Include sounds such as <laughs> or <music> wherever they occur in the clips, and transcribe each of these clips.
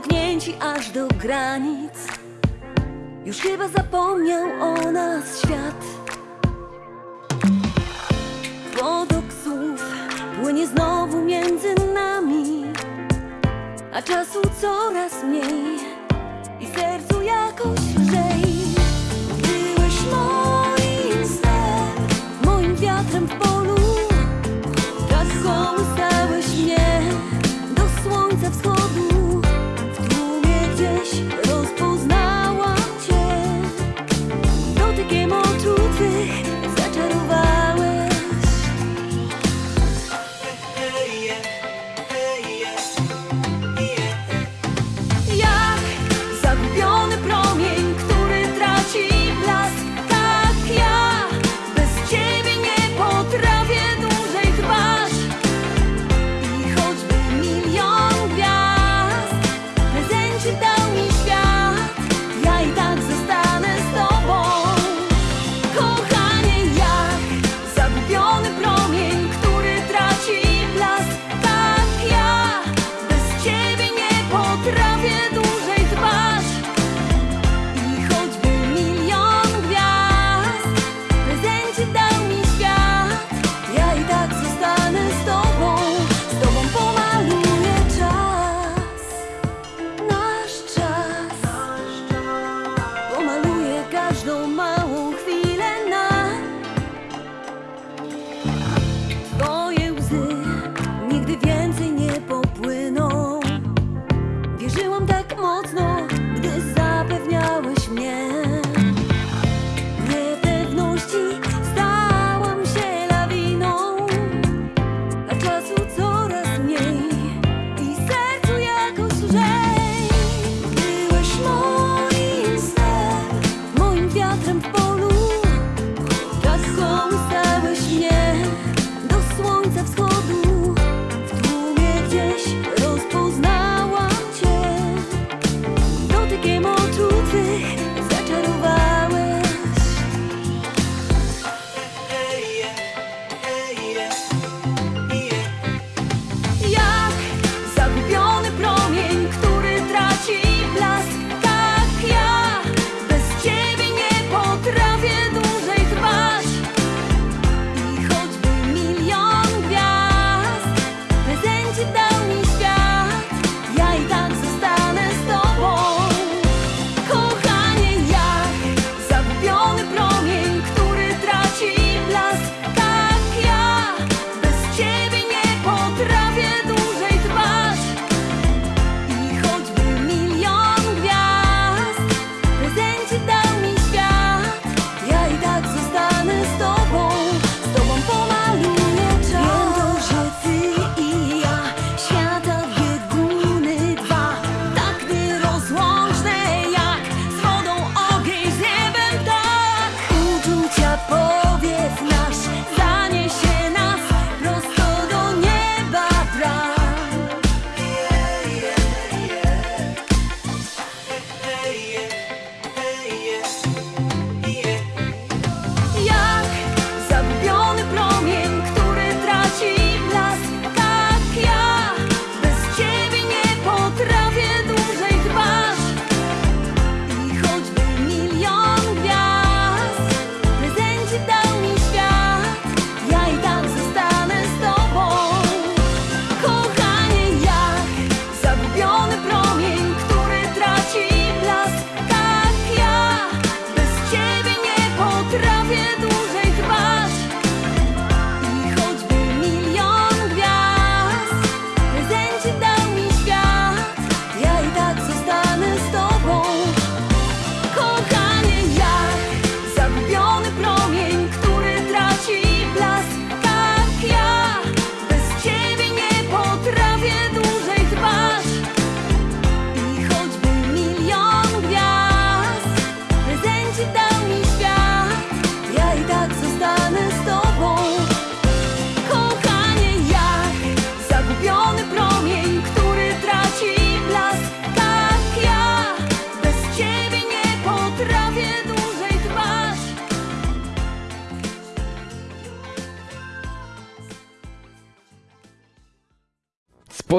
ciągnięci aż do granic. Już chyba zapomniał o nas świat. Potok słów płynie znowu między nami A czasu coraz mniej. I sercu jakoś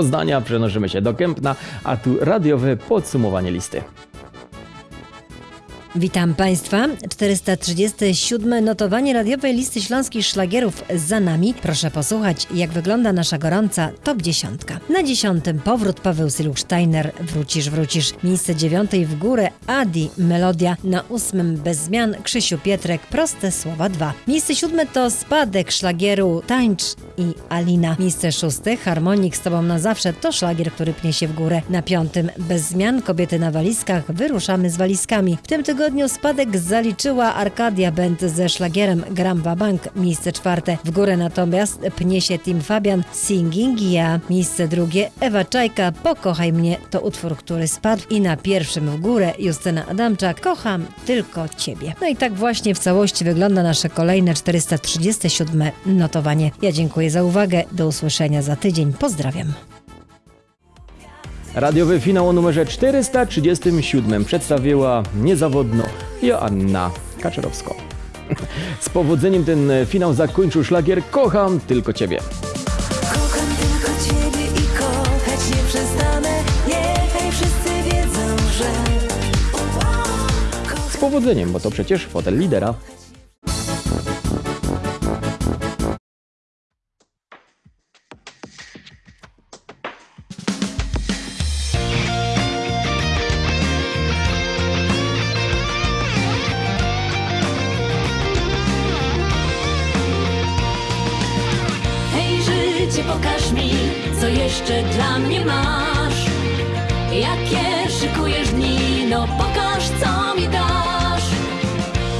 Poznania przenosimy się do Kępna, a tu radiowe podsumowanie listy. Witam Państwa. 437 notowanie radiowej listy śląskich szlagierów za nami. Proszę posłuchać, jak wygląda nasza gorąca top 10. Na dziesiątym powrót Paweł Siluksteiner, Wrócisz, wrócisz. Miejsce dziewiątej w górę Adi, Melodia. Na ósmym bez zmian Krzysiu Pietrek, Proste Słowa 2. Miejsce siódme to spadek szlagieru Tańcz i Alina. Miejsce szóste Harmonik z Tobą na zawsze to szlagier, który pnie się w górę. Na piątym bez zmian Kobiety na walizkach, wyruszamy z walizkami. W tym tygodniu spadek zaliczyła Arkadia Band ze szlagierem Gram Bank. Miejsce czwarte. W górę natomiast pnie się Tim Fabian Singing Ja. Miejsce drugie Ewa Czajka Pokochaj mnie to utwór, który spadł. I na pierwszym w górę Justyna Adamczak Kocham tylko Ciebie. No i tak właśnie w całości wygląda nasze kolejne 437 notowanie. Ja dziękuję za uwagę. Do usłyszenia za tydzień. Pozdrawiam. Radiowy finał o numerze 437 przedstawiła niezawodno Joanna Kaczorowska. <laughs> Z powodzeniem ten finał zakończył szlagier Kocham tylko Ciebie. Kocham tylko ciebie i kochać nie przestanę Niechaj wszyscy wiedzą, że Z powodzeniem, bo to przecież fotel lidera. Co mi dasz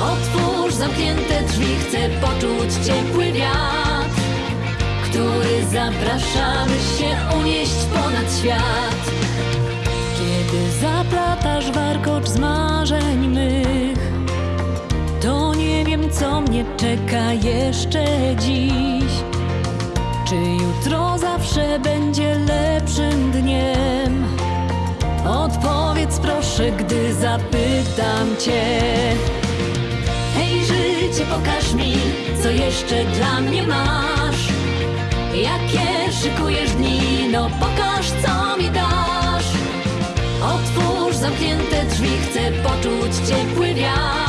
Otwórz zamknięte drzwi, chcę poczuć ciepły wiatr Który zaprasza, by się unieść ponad świat Kiedy zaplatasz warkocz z marzeń mych to nie wiem, co mnie czeka jeszcze dziś. Czy jutro zawsze będzie lepszym dniem? Odpowiedz proszę, gdy zapytam cię. Hej, życie, pokaż mi, co jeszcze dla mnie masz. Jakie szykujesz dni, no pokaż, co mi dasz. Otwórz zamknięte drzwi, chcę poczuć ciepły wiatr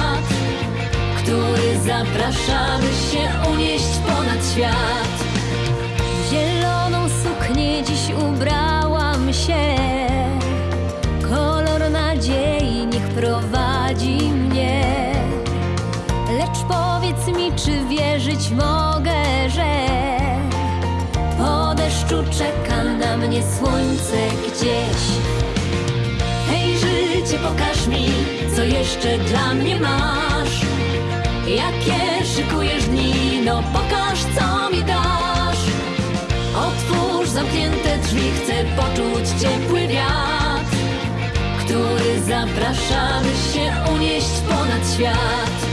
który zaprasza, by się unieść ponad świat. Zieloną suknię dziś ubrałam się. Czeka na mnie słońce gdzieś. Hej, życie, pokaż mi, co jeszcze dla mnie masz. Jakie szykujesz dni, no pokaż, co mi dasz. Otwórz zamknięte drzwi, chcę poczuć ciepły wiatr, który zaprasza, by się unieść ponad świat.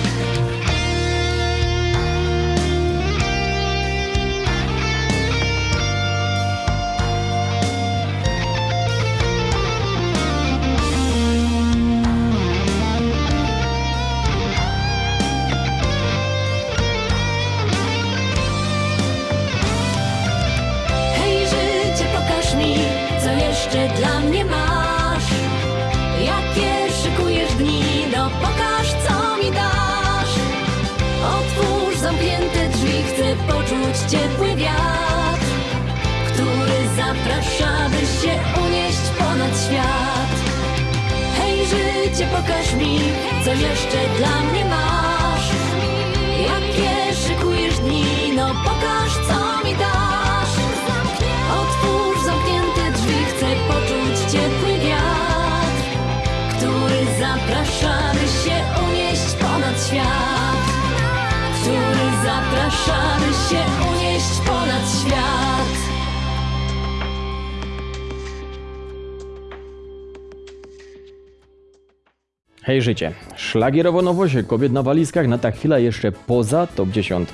Hej życie. Szlagierowo nowość kobiet na walizkach na ta chwila jeszcze poza top 10.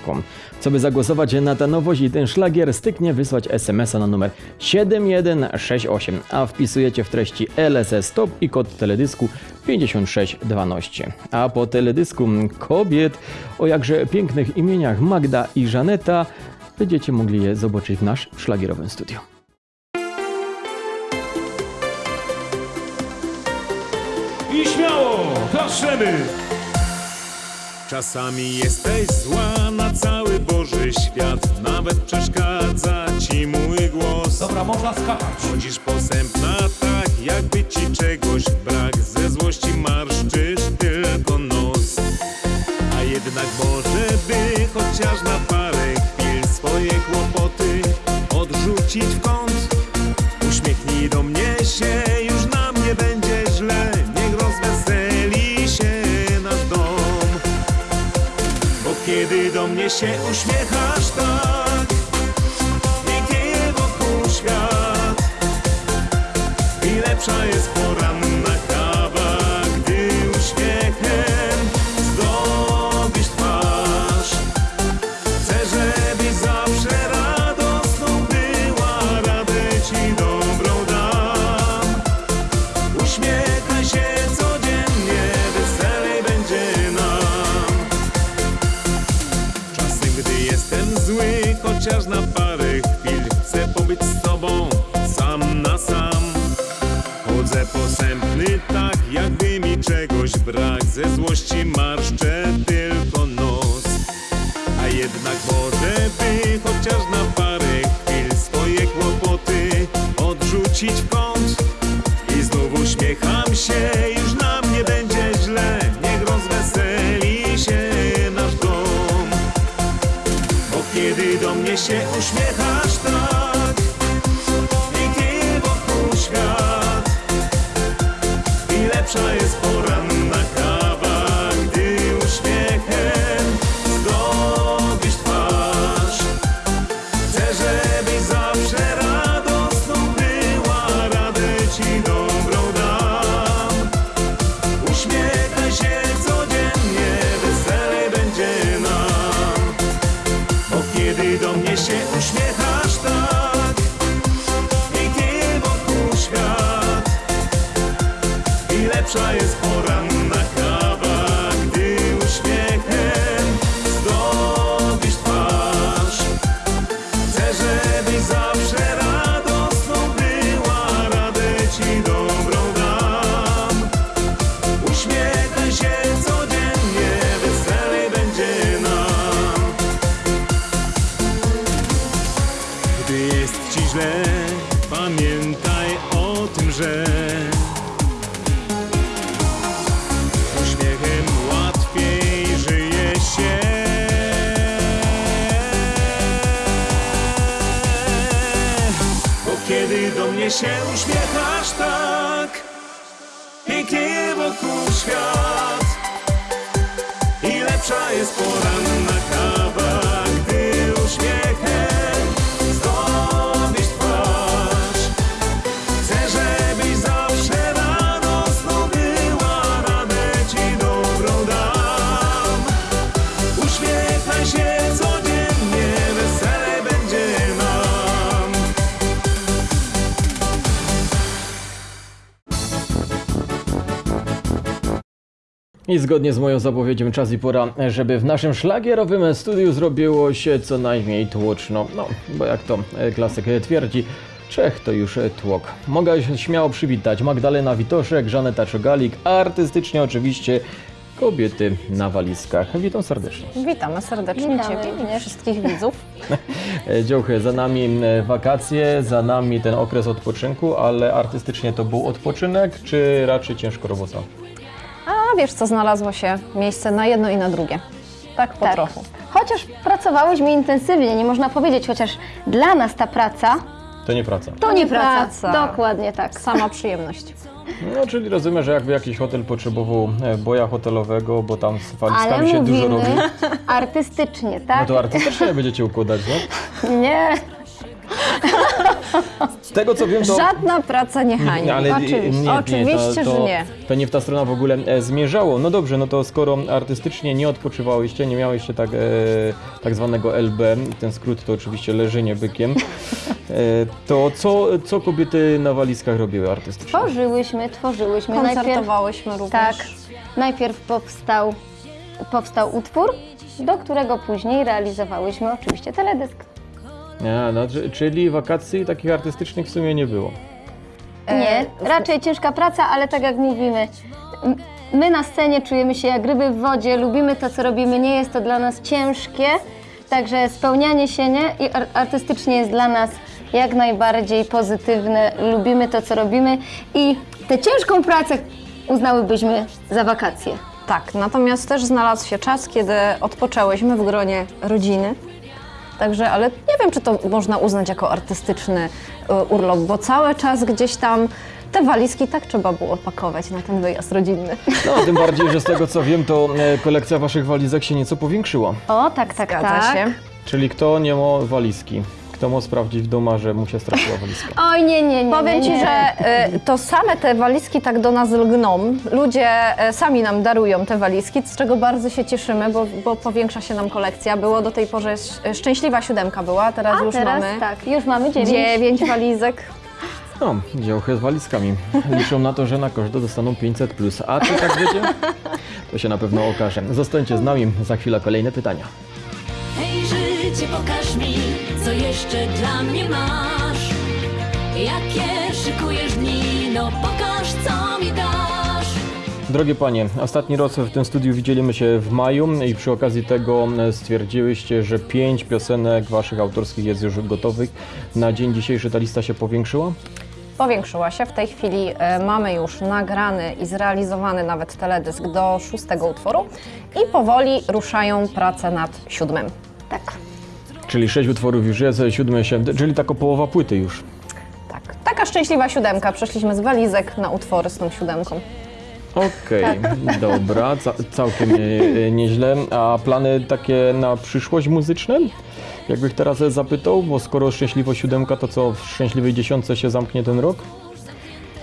Co by zagłosować na tę nowość i ten szlagier styknie wysłać SMS-a na numer 7168, a wpisujecie w treści LSS Stop i kod teledysku 5612. A po teledysku kobiet o jakże pięknych imieniach Magda i Żaneta będziecie mogli je zobaczyć w nasz szlagierowym studiu. Klaszczemy! Czasami jesteś zła na cały Boży świat. Nawet przeszkadza ci mój głos. Dobra, można skakać. Chodzisz posępna tak, jakby ci czegoś brak. Ze złości marszczysz tylko nos. A jednak może by chociaż na parę chwil Swoje kłopoty odrzucić w kąt. Uśmiechnij do mnie się, się uśmiechasz tak się, już nam nie będzie źle, niech rozweseli się nasz dom. Bo kiedy do mnie się uśmiechasz lepsza jest poranna I zgodnie z moją zapowiedzią czas i pora, żeby w naszym szlagierowym studiu zrobiło się co najmniej tłoczno. No, bo jak to e, klasyk twierdzi, Czech to już tłok. Mogę się śmiało przywitać Magdalena Witoszek, Żaneta Czogalik, artystycznie oczywiście kobiety na walizkach. Witam serdecznie. Witamy serdecznie Witamy Ciebie wszystkich widzów. <laughs> E, Dziołchy, za nami wakacje, za nami ten okres odpoczynku, ale artystycznie to był odpoczynek, czy raczej ciężko robota? A wiesz co, znalazło się miejsce na jedno i na drugie. Tak po Tak. trochu. Chociaż pracowałyśmy intensywnie, nie można powiedzieć, chociaż dla nas ta praca To nie praca. to nie praca. praca. Dokładnie tak. Sama przyjemność. No, czyli rozumiem, że jakby jakiś hotel potrzebował e, boja hotelowego, bo tam z walizkami się dużo robi, artystycznie, tak? no to artystycznie będziecie układać, nie? Nie. Z tego co wiem, to... Żadna praca nie hańbi. Ale nie, Oczywiście, nie, Oczywiście to, to, że nie. To nie w ta strona w ogóle e, zmierzało. No dobrze, no to skoro artystycznie nie odpoczywałyście, nie miałyście tak, e, tak zwanego LB, ten skrót to oczywiście leżenie bykiem, e, to co, co kobiety na walizkach robiły artystycznie? Tworzyłyśmy, tworzyłyśmy. Najpierw, Koncertowałyśmy również. tak, najpierw powstał, powstał utwór, do którego później realizowałyśmy oczywiście teledysk. Nie, no, czy- czyli wakacji takich artystycznych w sumie nie było. Nie, raczej ciężka praca, ale tak jak mówimy, my na scenie czujemy się jak ryby w wodzie, lubimy to, co robimy, nie jest to dla nas ciężkie, także spełnianie się nie? I ar- artystycznie jest dla nas jak najbardziej pozytywne, lubimy to, co robimy i tę ciężką pracę uznałybyśmy za wakacje. Tak, natomiast też znalazł się czas, kiedy odpoczęłyśmy w gronie rodziny. Także, ale nie wiem, czy to można uznać jako artystyczny e, urlop, bo cały czas gdzieś tam te walizki tak trzeba było pakować na ten wyjazd rodzinny. No, tym bardziej, że z tego co wiem, to e, kolekcja waszych walizek się nieco powiększyła. O, tak, tak, Zgadza tak. się. Czyli kto nie ma walizki? Kto ma sprawdzić w domu, że mu się straciła walizka? <laughs> Oj, nie, nie, nie. Powiem nie, Ci, nie. że e, to same te walizki tak do nas lgną. Ludzie e, sami nam darują te walizki, z czego bardzo się cieszymy, bo, bo powiększa się nam kolekcja. Było do tej pory sz- szczęśliwa siódemka była, teraz A już teraz mamy tak, już mamy dziewięć. dziewięć walizek. No, działkę z walizkami. Liczą na to, że na każdą dostaną 500 plus. A czy tak wiecie? To się na pewno okaże. Zostańcie z nami, za chwilę kolejne pytania. Hej życie, pokaż mi, co jeszcze dla mnie masz. Jakie szykujesz dni, no pokaż, co mi dasz. Drogie panie, ostatni raz w tym studiu widzieliśmy się w maju i przy okazji tego stwierdziłyście, że pięć piosenek waszych autorskich jest już gotowych. Na dzień dzisiejszy ta lista się powiększyła? Powiększyła się. W tej chwili e, mamy już nagrany i zrealizowany nawet teledysk do szóstego utworu i powoli ruszają prace nad siódmym. Tak. Czyli sześć utworów już jest, siódmy się, czyli taka połowa płyty już. Tak. Taka szczęśliwa siódemka. Przeszliśmy z walizek na utwory z tą siódemką. Okej, dobra, ca całkiem e, nieźle. A plany takie na przyszłość muzyczne? Jakbych teraz zapytał, bo skoro szczęśliwo siódemka, to co w szczęśliwej dziesiątce się zamknie ten rok?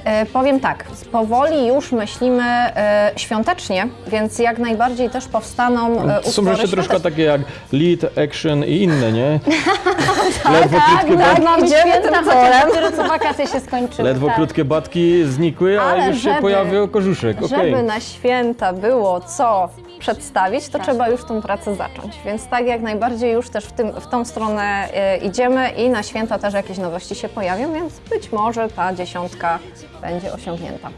E, powiem tak, powoli już myślimy e, świątecznie, więc jak najbardziej też powstaną e, Są jeszcze troszkę takie jak lead, action i inne, nie? <laughs> Ledwo krótkie, tak, mamy święta, chociaż. Dopiero co wakacje się skończyły. ledwo tak. krótkie batki znikły, a Ale już się żeby- pojawił kożuszek. Okej. Żeby na święta było co przedstawić, to trzeba już tą pracę zacząć. Więc tak jak najbardziej już też w, tym, w tą stronę e, idziemy i na święta też jakieś nowości się pojawią, więc być może ta dziesiątka będzie osiągnięta.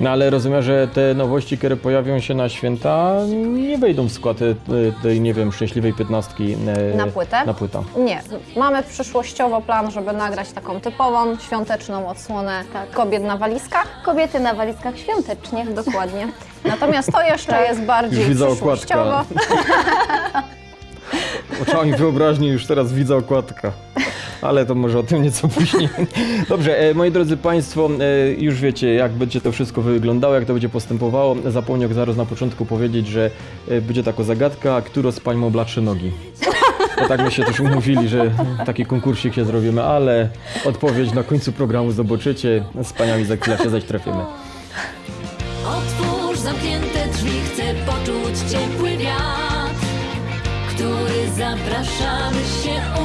No ale rozumiem, że te nowości, które pojawią się na święta, nie wejdą w skład e, tej, nie wiem, szczęśliwej piętnastki e, Na płytę? Na płytę. Nie, mamy przyszłościowo plan, żeby nagrać taką typową, świąteczną odsłonę Tak. kobiet na walizkach. Kobiety na walizkach świątecznie. Dokładnie. <laughs> Natomiast to jeszcze jest bardziej Już widzę przyszłościowo. <laughs> Oczami wyobraźni już teraz widzę okładka. Ale to może o tym nieco <laughs> później. Dobrze, e, moi drodzy Państwo, e, już wiecie, jak będzie to wszystko wyglądało, jak to będzie postępowało. Zapomniał zaraz na początku powiedzieć, że e, będzie taka zagadka, którą z Pań ma nogi. Bo tak my się też umówili, że taki konkursik się zrobimy, ale odpowiedź na końcu programu zobaczycie. Z Paniami za chwilę się zaś trafimy. Otwórz zamknięte drzwi, chcę poczuć ciepły wiatr, który zaprasza, by się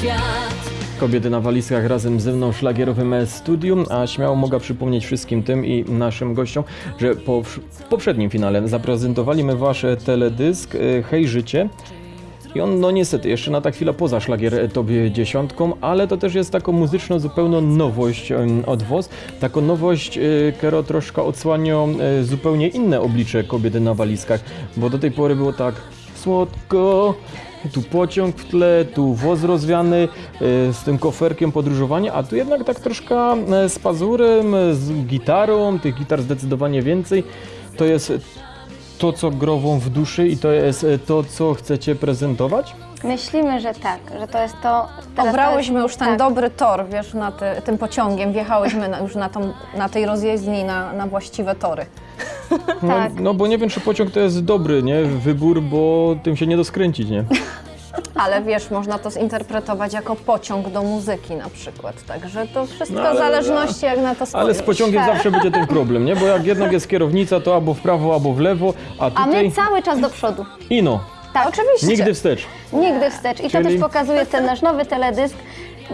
świat. Kobiety na walizkach razem ze mną szlagierowym studium, a śmiało mogę przypomnieć wszystkim tym i naszym gościom, że po, w poprzednim finale zaprezentowaliśmy wasz teledysk e, Hej Życie. I on, no niestety, jeszcze na ta chwilę poza szlagier Tobie dziesiątką, ale to też jest taką muzyczną zupełną nowość od was. Taką nowość, e, która troszkę odsłania e, zupełnie inne oblicze kobiety na walizkach, bo do tej pory było tak słodko, tu pociąg w tle, tu woz rozwiany e, z tym koferkiem podróżowania, a tu jednak tak troszkę e, z pazurem, e, z gitarą, tych gitar zdecydowanie więcej. To jest to, co grową w duszy i to jest to, co chcecie prezentować? Myślimy, że tak, że to jest to. Obrałyśmy to już jest, ten tak. dobry tor, wiesz, na ty, tym pociągiem, wjechałyśmy na, już na, tą, na tej rozjezdni na, na właściwe tory. No, Tak. no bo nie wiem, czy pociąg to jest dobry, nie? Wybór, bo tym się nie doskręcić, nie? <laughs> Ale wiesz, można to zinterpretować jako pociąg do muzyki na przykład. Także to wszystko No, ale- w zależności jak na to spojrzysz. Ale z pociągiem zawsze <laughs> będzie ten problem, nie? Bo jak jednak jest kierownica, to albo w prawo, albo w lewo, a A tutaj my cały czas do przodu. ino, Tak, Oczywiście. nigdy wstecz. Nigdy wstecz. I to Czyli- też pokazuje ten nasz nowy teledysk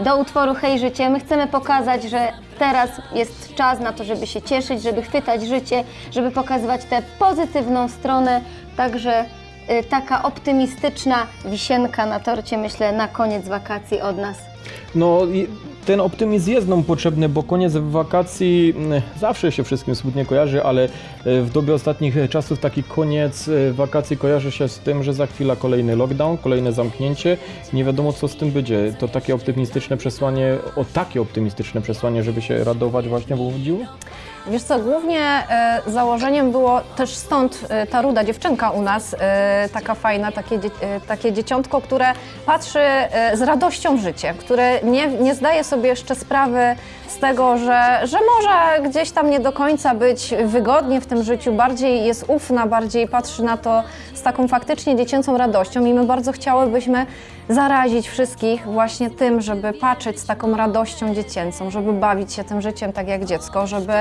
do utworu Hej Życie. My chcemy pokazać, że teraz jest czas na to, żeby się cieszyć, żeby chwytać życie, żeby pokazywać tę pozytywną stronę. Także y, taka optymistyczna wisienka na torcie, myślę, na koniec wakacji od nas. No ten optymizm jest nam potrzebny, bo koniec wakacji mm, zawsze się wszystkim smutnie kojarzy, ale e, w dobie ostatnich czasów taki koniec e, wakacji kojarzy się z tym, że za chwilę kolejny lockdown, kolejne zamknięcie. Nie wiadomo co z tym będzie. To takie optymistyczne przesłanie, o takie optymistyczne przesłanie, żeby się radować właśnie wychodziło? Wiesz co, głównie e, założeniem było też stąd e, ta ruda dziewczynka u nas, e, taka fajna, takie, takie dzieciątko, które patrzy z radością w życie, które nie, nie zdaje sobie jeszcze sprawy z tego, że, że może gdzieś tam nie do końca być wygodnie w tym życiu, bardziej jest ufna, bardziej patrzy na to z taką faktycznie dziecięcą radością i my bardzo chciałybyśmy zarazić wszystkich właśnie tym, żeby patrzeć z taką radością dziecięcą, żeby bawić się tym życiem tak jak dziecko, żeby,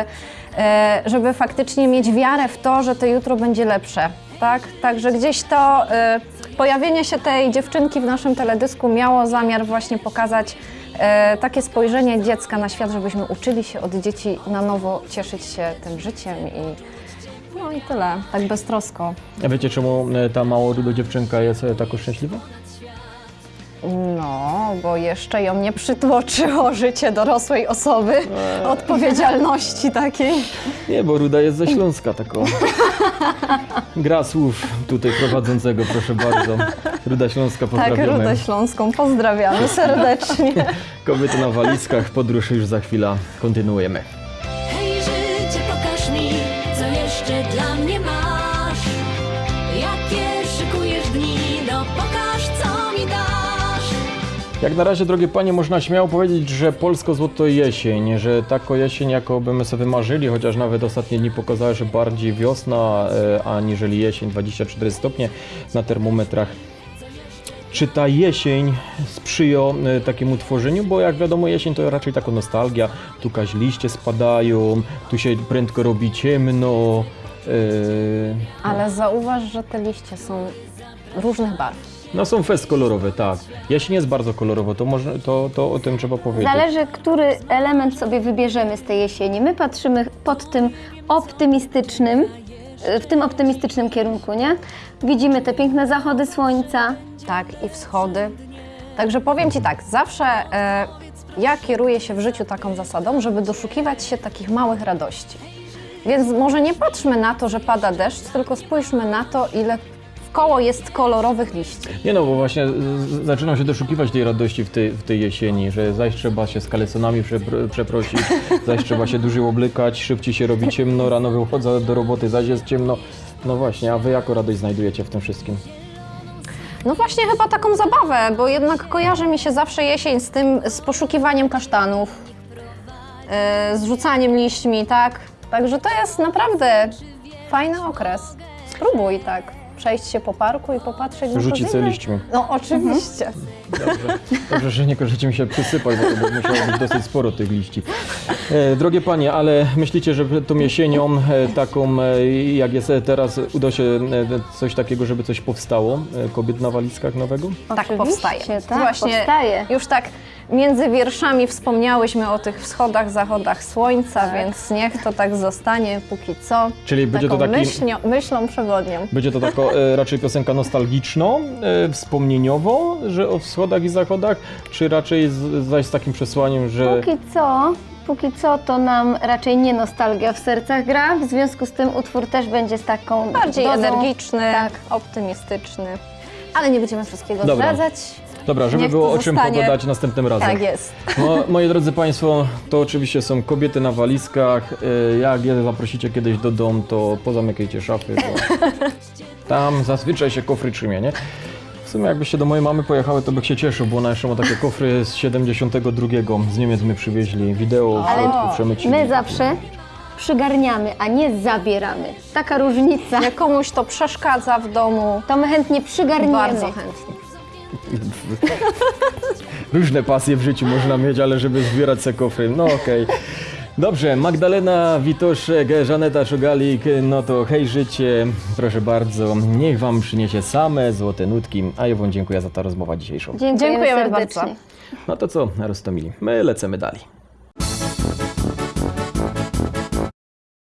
e, żeby faktycznie mieć wiarę w to, że to jutro będzie lepsze. Tak? Także gdzieś to e, pojawienie się tej dziewczynki w naszym teledysku miało zamiar właśnie pokazać takie spojrzenie dziecka na świat, żebyśmy uczyli się od dzieci na nowo cieszyć się tym życiem i no i tyle, tak beztrosko. A wiecie czemu e, ta mało ruda dziewczynka jest e, tako szczęśliwa? No, bo jeszcze ją nie przytłoczyło życie dorosłej osoby, odpowiedzialności takiej. Nie, bo Ruda jest ze Śląska, taką. Gra słów tutaj prowadzącego, proszę bardzo. Ruda Śląska, Tak, pozdrawiamy. Rudę Śląską, pozdrawiamy serdecznie. Kobiety na walizkach, podróż już za chwilę kontynuujemy. Jak na razie, drogie panie, można śmiało powiedzieć, że polsko złoto jesień, że taką jesień, jaką byśmy sobie marzyli, chociaż nawet ostatnie dni pokazały, że bardziej wiosna, e, aniżeli jesień, 24 stopnie na termometrach. Czy ta jesień sprzyja e, takiemu tworzeniu? Bo jak wiadomo, jesień to raczej taka nostalgia. Tu kaś liście spadają, tu się prędko robi ciemno. e, Ale zauważ, że te liście są różnych barw. No są fest kolorowe, tak. Jesień jest bardzo kolorowo, to, można, to, to o tym trzeba powiedzieć. Zależy, który element sobie wybierzemy z tej jesieni. My patrzymy pod tym optymistycznym, w tym optymistycznym kierunku, nie? Widzimy te piękne zachody słońca. Tak, i wschody. Także powiem Ci tak, zawsze e, ja kieruję się w życiu taką zasadą, żeby doszukiwać się takich małych radości. Więc może nie patrzmy na to, że pada deszcz, tylko spójrzmy na to, ile koło jest kolorowych liści. Nie no, bo właśnie zaczynam się doszukiwać tej radości w tej, w tej jesieni, że zaś trzeba się z kalesonami przepr- przeprosić, <laughs> zaś trzeba się dłużej oblykać, szybciej się robi ciemno, rano wychodzę do roboty, zaś jest ciemno. No właśnie, a wy jaką radość znajdujecie w tym wszystkim? No właśnie chyba taką zabawę, bo jednak kojarzy mi się zawsze jesień z tym, z poszukiwaniem kasztanów, yy, z rzucaniem liśćmi, tak? Także to jest naprawdę fajny okres. Spróbuj tak, przejść się po parku i popatrzeć na Rzucić liśćmi. No oczywiście. Dobrze, dobrze że nie każecie mi się przysypać, bo to by musiało być dosyć sporo tych liści. E, drogie panie, ale myślicie, że tą jesienią, e, taką e, jak jest teraz, uda się coś takiego, żeby coś powstało? Kobiet na walizkach nowego? Tak powstaje. tak, Właśnie powstaje. już tak między wierszami wspomniałyśmy o tych wschodach, zachodach słońca, Tak. więc niech to tak zostanie póki co. Czyli będzie to taką taki- myślnią, myślą przewodnią. Będzie to taka raczej piosenka nostalgiczną, e, wspomnieniową, że o wschodach i zachodach, czy raczej z, zaś z takim przesłaniem, że Póki co, póki co to nam raczej nie nostalgia w sercach gra, w związku z tym utwór też będzie z taką Bardziej dozą- energiczny, Tak. optymistyczny. Ale nie będziemy wszystkiego Dobra. zdradzać. Dobra, żeby Niech było o czym zostanie- pogadać następnym razem. Tak jest. No, moi drodzy Państwo, to oczywiście są kobiety na walizkach. E, Jak je zaprosicie kiedyś do domu, to pozamykajcie szafy, bo <laughs> tam zazwyczaj się kofry trzymie, nie? W sumie jakbyście do mojej mamy pojechały, to bych się cieszył, bo ona jeszcze ma takie kofry z 72. Z Niemiec my przywieźli wideo, w środku przemycili. My zawsze przygarniamy, a nie zabieramy. Taka różnica. Jak komuś to przeszkadza w domu, To my chętnie przygarniemy. bardzo chętnie. <laughs> Różne pasje w życiu można mieć, ale żeby zbierać se kofry, no okej. Dobrze, Magdalena Witoszek, Żaneta Szugalik, no to hej życie, proszę bardzo, niech Wam przyniesie same złote nutki, a ja Wam dziękuję za tę rozmowę dzisiejszą. Dziękujemy, Dziękujemy serdecznie. bardzo. No to co, Rostomili, my lecimy dalej.